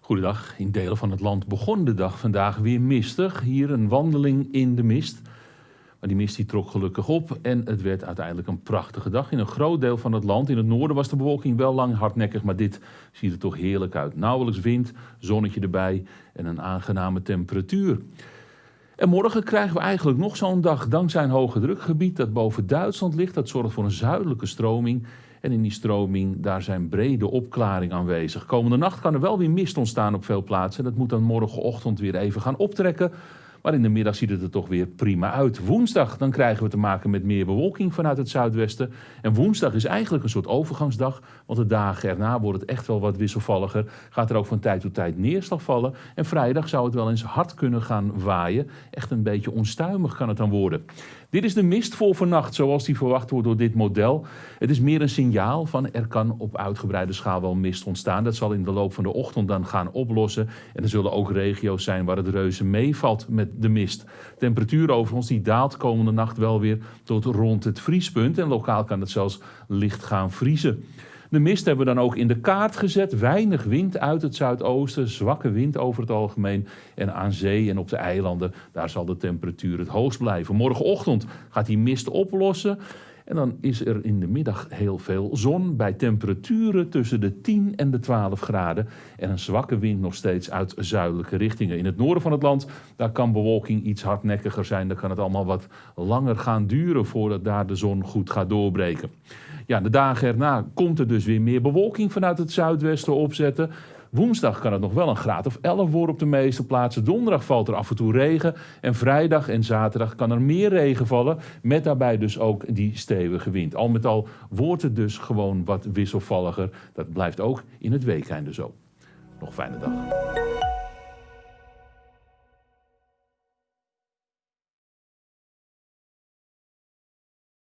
Goedendag. In delen van het land begon de dag vandaag weer mistig. Hier een wandeling in de mist. Maar die mist die trok gelukkig op en het werd uiteindelijk een prachtige dag. In een groot deel van het land, in het noorden was de bewolking wel lang hardnekkig, maar dit ziet er toch heerlijk uit. Nauwelijks wind, zonnetje erbij en een aangename temperatuur. En morgen krijgen we eigenlijk nog zo'n dag dankzij een hoge drukgebied dat boven Duitsland ligt. Dat zorgt voor een zuidelijke stroming. En in die stroming, daar zijn brede opklaringen aanwezig. Komende nacht kan er wel weer mist ontstaan op veel plaatsen. Dat moet dan morgenochtend weer even gaan optrekken. Maar in de middag ziet het er toch weer prima uit. Woensdag dan krijgen we te maken met meer bewolking vanuit het zuidwesten. En woensdag is eigenlijk een soort overgangsdag. Want de dagen erna wordt het echt wel wat wisselvalliger. Gaat er ook van tijd tot tijd neerslag vallen. En vrijdag zou het wel eens hard kunnen gaan waaien. Echt een beetje onstuimig kan het dan worden. Dit is de mist voor vannacht zoals die verwacht wordt door dit model. Het is meer een signaal van er kan op uitgebreide schaal wel mist ontstaan. Dat zal in de loop van de ochtend dan gaan oplossen. En er zullen ook regio's zijn waar het reuze meevalt met de mist. Temperatuur overigens die daalt komende nacht wel weer tot rond het vriespunt. En lokaal kan het zelfs licht gaan vriezen. De mist hebben we dan ook in de kaart gezet. Weinig wind uit het zuidoosten, zwakke wind over het algemeen. En aan zee en op de eilanden, daar zal de temperatuur het hoogst blijven. Morgenochtend gaat die mist oplossen. En dan is er in de middag heel veel zon bij temperaturen tussen de 10 en de 12 graden. En een zwakke wind nog steeds uit zuidelijke richtingen. In het noorden van het land daar kan bewolking iets hardnekkiger zijn. Dan kan het allemaal wat langer gaan duren voordat daar de zon goed gaat doorbreken. Ja, de dagen erna komt er dus weer meer bewolking vanuit het zuidwesten opzetten. Woensdag kan het nog wel een graad of 11 worden op de meeste plaatsen. Donderdag valt er af en toe regen. En vrijdag en zaterdag kan er meer regen vallen. Met daarbij dus ook die stevige wind. Al met al wordt het dus gewoon wat wisselvalliger. Dat blijft ook in het weekende zo. Nog fijne dag.